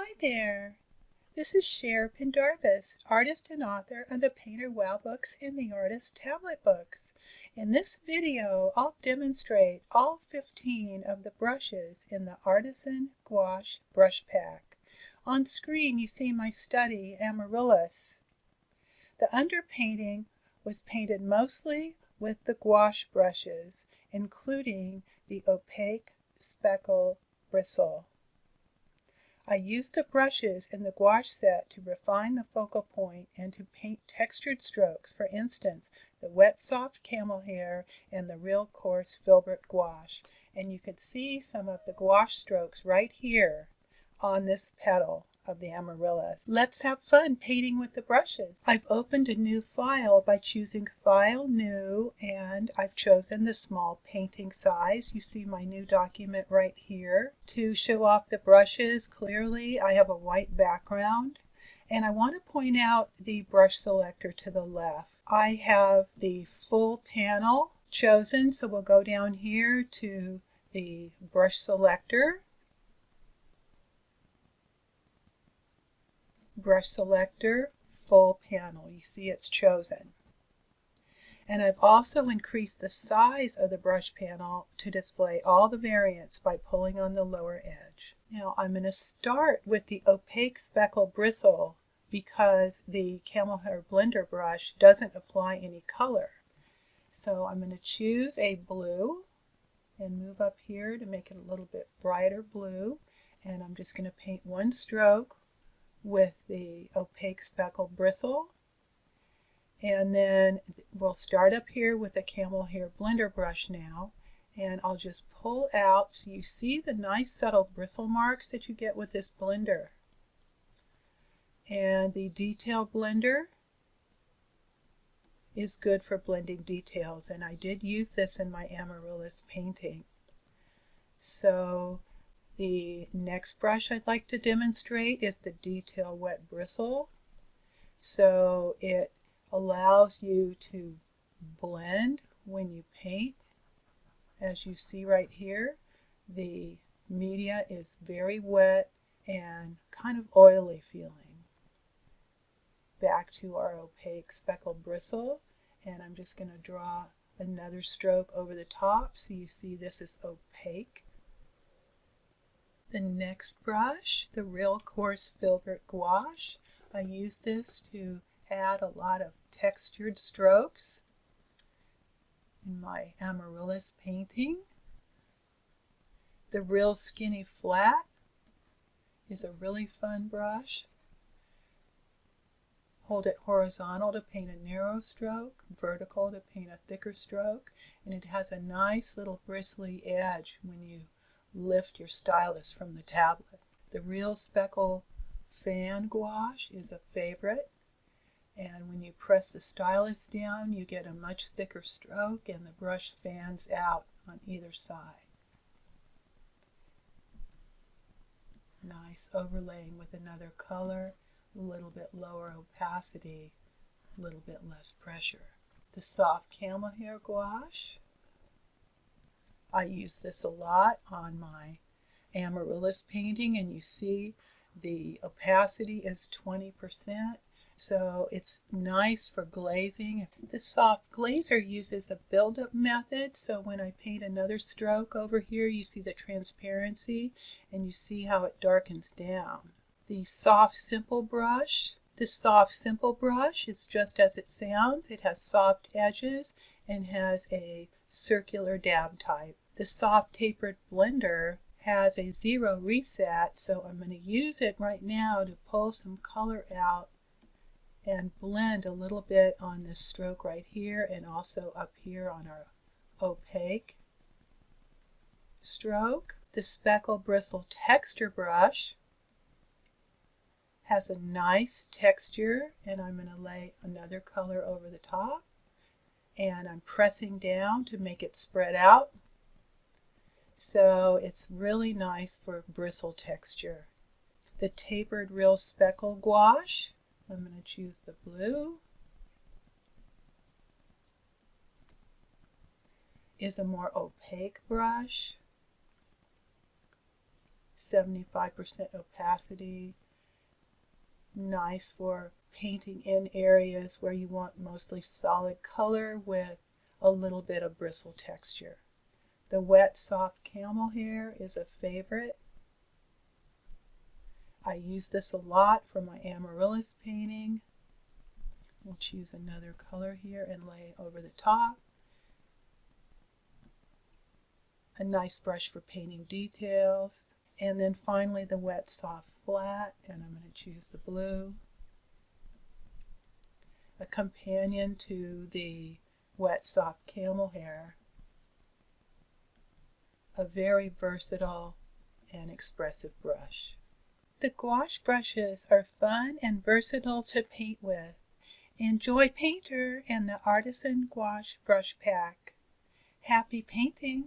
Hi there! This is Cher Pendarvis, artist and author of the Painter Wow books and the Artist Tablet books. In this video, I'll demonstrate all 15 of the brushes in the Artisan Gouache Brush Pack. On screen, you see my study, Amaryllis. The underpainting was painted mostly with the gouache brushes, including the opaque speckle bristle. I used the brushes in the gouache set to refine the focal point and to paint textured strokes, for instance, the wet soft camel hair and the real coarse filbert gouache. And you can see some of the gouache strokes right here on this petal of the amaryllis. Let's have fun painting with the brushes. I've opened a new file by choosing File, New, and I've chosen the small painting size. You see my new document right here. To show off the brushes clearly, I have a white background. And I want to point out the brush selector to the left. I have the full panel chosen, so we'll go down here to the brush selector brush selector, full panel. You see it's chosen. And I've also increased the size of the brush panel to display all the variants by pulling on the lower edge. Now I'm going to start with the opaque speckle bristle because the camel hair blender brush doesn't apply any color. So I'm going to choose a blue and move up here to make it a little bit brighter blue. And I'm just going to paint one stroke with the opaque speckled bristle. And then we'll start up here with the camel hair blender brush now. And I'll just pull out so you see the nice subtle bristle marks that you get with this blender. And the detail blender is good for blending details and I did use this in my amaryllis painting. So the next brush I'd like to demonstrate is the Detail Wet Bristle. So it allows you to blend when you paint. As you see right here, the media is very wet and kind of oily feeling. Back to our opaque speckle bristle, and I'm just going to draw another stroke over the top so you see this is opaque. The next brush, the Real Coarse Filbert Gouache. I use this to add a lot of textured strokes in my amaryllis painting. The Real Skinny Flat is a really fun brush. Hold it horizontal to paint a narrow stroke, vertical to paint a thicker stroke, and it has a nice little bristly edge when you lift your stylus from the tablet. The Real Speckle Fan Gouache is a favorite. And when you press the stylus down, you get a much thicker stroke and the brush fans out on either side. Nice overlaying with another color, a little bit lower opacity, a little bit less pressure. The soft camel hair gouache I use this a lot on my amaryllis painting and you see the opacity is 20%. So it's nice for glazing. The soft glazer uses a buildup method. So when I paint another stroke over here, you see the transparency and you see how it darkens down. The soft simple brush. The soft simple brush is just as it sounds. It has soft edges and has a circular dab type. The soft tapered blender has a zero reset, so I'm going to use it right now to pull some color out and blend a little bit on this stroke right here and also up here on our opaque stroke. The speckle bristle texture brush has a nice texture and I'm going to lay another color over the top and I'm pressing down to make it spread out. So it's really nice for bristle texture. The tapered real speckle gouache, I'm going to choose the blue, is a more opaque brush. 75% opacity. Nice for painting in areas where you want mostly solid color with a little bit of bristle texture. The wet soft camel hair is a favorite. I use this a lot for my amaryllis painting. We'll choose another color here and lay over the top. A nice brush for painting details. And then finally the wet soft flat and I'm going to choose the blue. Companion to the wet soft camel hair. A very versatile and expressive brush. The gouache brushes are fun and versatile to paint with. Enjoy Painter and the Artisan Gouache Brush Pack. Happy painting!